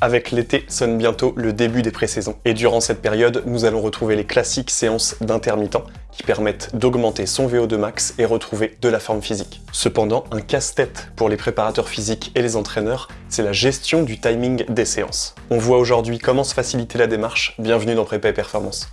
Avec l'été sonne bientôt le début des pré-saisons. Et durant cette période, nous allons retrouver les classiques séances d'intermittents qui permettent d'augmenter son VO2 max et retrouver de la forme physique. Cependant, un casse-tête pour les préparateurs physiques et les entraîneurs, c'est la gestion du timing des séances. On voit aujourd'hui comment se faciliter la démarche. Bienvenue dans Prépa et Performance.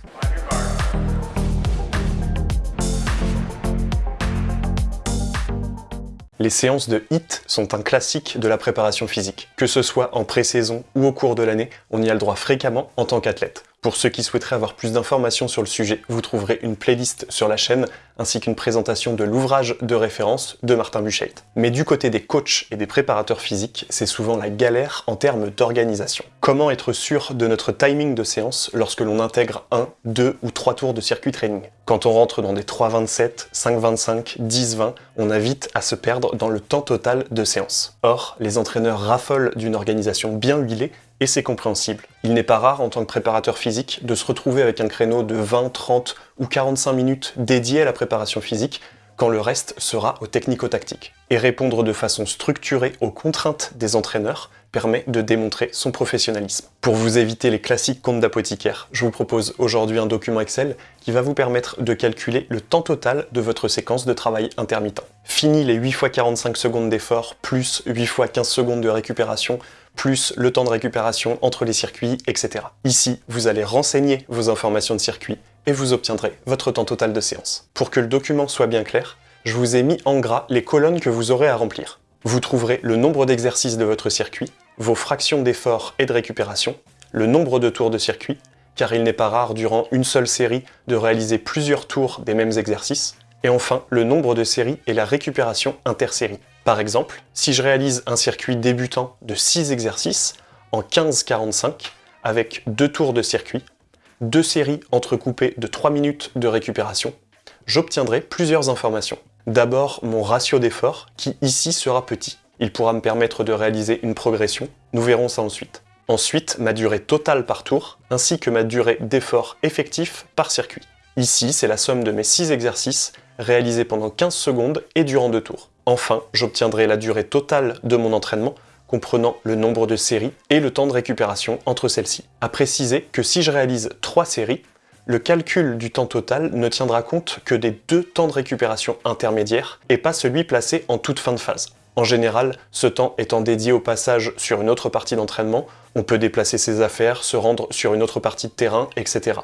Les séances de HIT sont un classique de la préparation physique. Que ce soit en pré-saison ou au cours de l'année, on y a le droit fréquemment en tant qu'athlète. Pour ceux qui souhaiteraient avoir plus d'informations sur le sujet, vous trouverez une playlist sur la chaîne, ainsi qu'une présentation de l'ouvrage de référence de Martin Buchheit. Mais du côté des coachs et des préparateurs physiques, c'est souvent la galère en termes d'organisation. Comment être sûr de notre timing de séance lorsque l'on intègre un, deux ou trois tours de circuit training? Quand on rentre dans des 3.27, 5.25, 10.20, on a vite à se perdre dans le temps total de séance. Or, les entraîneurs raffolent d'une organisation bien huilée et c'est compréhensible. Il n'est pas rare en tant que préparateur physique de se retrouver avec un créneau de 20, 30 ou 45 minutes dédié à la préparation physique quand le reste sera au technico-tactique. Et répondre de façon structurée aux contraintes des entraîneurs permet de démontrer son professionnalisme. Pour vous éviter les classiques comptes d'apothicaire, je vous propose aujourd'hui un document Excel qui va vous permettre de calculer le temps total de votre séquence de travail intermittent. Fini les 8 x 45 secondes d'effort, plus 8 x 15 secondes de récupération, plus le temps de récupération entre les circuits, etc. Ici, vous allez renseigner vos informations de circuit et vous obtiendrez votre temps total de séance. Pour que le document soit bien clair, je vous ai mis en gras les colonnes que vous aurez à remplir. Vous trouverez le nombre d'exercices de votre circuit, vos fractions d'effort et de récupération, le nombre de tours de circuit, car il n'est pas rare durant une seule série de réaliser plusieurs tours des mêmes exercices, et enfin le nombre de séries et la récupération intersérie. Par exemple, si je réalise un circuit débutant de 6 exercices en 15-45 avec deux tours de circuit, deux séries entrecoupées de 3 minutes de récupération, j'obtiendrai plusieurs informations. D'abord, mon ratio d'effort, qui ici sera petit. Il pourra me permettre de réaliser une progression, nous verrons ça ensuite. Ensuite, ma durée totale par tour, ainsi que ma durée d'effort effectif par circuit. Ici, c'est la somme de mes 6 exercices réalisés pendant 15 secondes et durant deux tours. Enfin, j'obtiendrai la durée totale de mon entraînement, comprenant le nombre de séries et le temps de récupération entre celles-ci. À préciser que si je réalise 3 séries, le calcul du temps total ne tiendra compte que des deux temps de récupération intermédiaires et pas celui placé en toute fin de phase. En général, ce temps étant dédié au passage sur une autre partie d'entraînement, on peut déplacer ses affaires, se rendre sur une autre partie de terrain, etc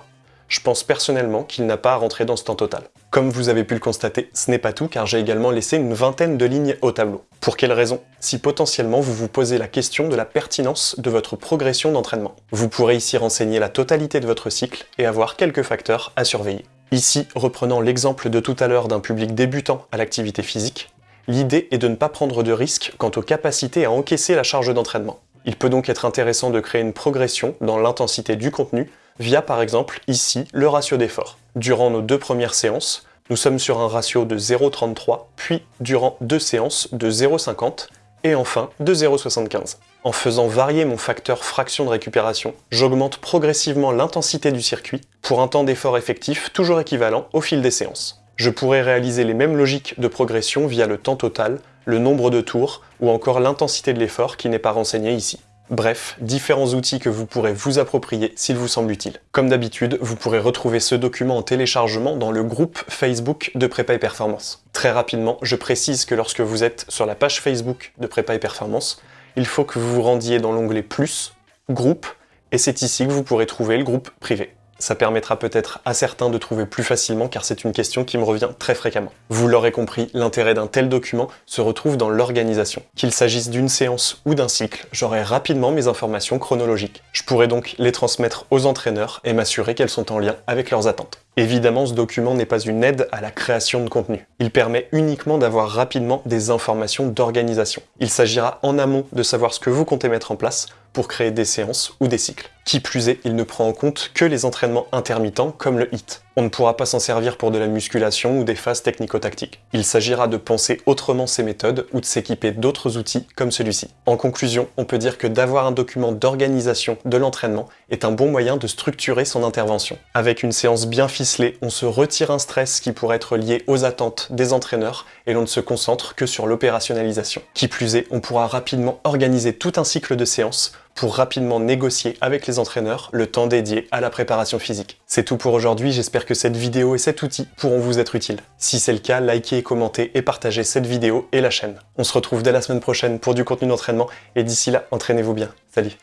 je pense personnellement qu'il n'a pas à rentrer dans ce temps total. Comme vous avez pu le constater, ce n'est pas tout car j'ai également laissé une vingtaine de lignes au tableau. Pour quelle raison? Si potentiellement vous vous posez la question de la pertinence de votre progression d'entraînement. Vous pourrez ici renseigner la totalité de votre cycle et avoir quelques facteurs à surveiller. Ici, reprenant l'exemple de tout à l'heure d'un public débutant à l'activité physique, l'idée est de ne pas prendre de risques quant aux capacités à encaisser la charge d'entraînement. Il peut donc être intéressant de créer une progression dans l'intensité du contenu via par exemple ici le ratio d'effort. Durant nos deux premières séances, nous sommes sur un ratio de 0,33, puis durant deux séances de 0,50 et enfin de 0,75. En faisant varier mon facteur fraction de récupération, j'augmente progressivement l'intensité du circuit pour un temps d'effort effectif toujours équivalent au fil des séances. Je pourrais réaliser les mêmes logiques de progression via le temps total, le nombre de tours ou encore l'intensité de l'effort qui n'est pas renseigné ici. Bref, différents outils que vous pourrez vous approprier s'il vous semble utile. Comme d'habitude, vous pourrez retrouver ce document en téléchargement dans le groupe Facebook de Prépa et Performance. Très rapidement, je précise que lorsque vous êtes sur la page Facebook de Prépa et Performance, il faut que vous vous rendiez dans l'onglet Plus, Groupe, et c'est ici que vous pourrez trouver le groupe privé. Ça permettra peut-être à certains de trouver plus facilement car c'est une question qui me revient très fréquemment. Vous l'aurez compris, l'intérêt d'un tel document se retrouve dans l'organisation. Qu'il s'agisse d'une séance ou d'un cycle, j'aurai rapidement mes informations chronologiques. Je pourrai donc les transmettre aux entraîneurs et m'assurer qu'elles sont en lien avec leurs attentes. Évidemment, ce document n'est pas une aide à la création de contenu. Il permet uniquement d'avoir rapidement des informations d'organisation. Il s'agira en amont de savoir ce que vous comptez mettre en place pour créer des séances ou des cycles. Qui plus est, il ne prend en compte que les entraînements intermittents comme le HIT. On ne pourra pas s'en servir pour de la musculation ou des phases technico-tactiques. Il s'agira de penser autrement ces méthodes ou de s'équiper d'autres outils comme celui-ci. En conclusion, on peut dire que d'avoir un document d'organisation de l'entraînement est un bon moyen de structurer son intervention. Avec une séance bien ficelée, on se retire un stress qui pourrait être lié aux attentes des entraîneurs et l'on ne se concentre que sur l'opérationnalisation. Qui plus est, on pourra rapidement organiser tout un cycle de séances pour rapidement négocier avec les entraîneurs le temps dédié à la préparation physique. C'est tout pour aujourd'hui, j'espère que cette vidéo et cet outil pourront vous être utiles. Si c'est le cas, likez, commentez et partagez cette vidéo et la chaîne. On se retrouve dès la semaine prochaine pour du contenu d'entraînement et d'ici là, entraînez-vous bien. Salut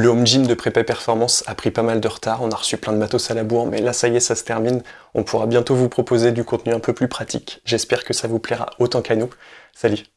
Le home gym de Prépa Performance a pris pas mal de retard, on a reçu plein de matos à la bourre, mais là ça y est, ça se termine. On pourra bientôt vous proposer du contenu un peu plus pratique. J'espère que ça vous plaira autant qu'à nous. Salut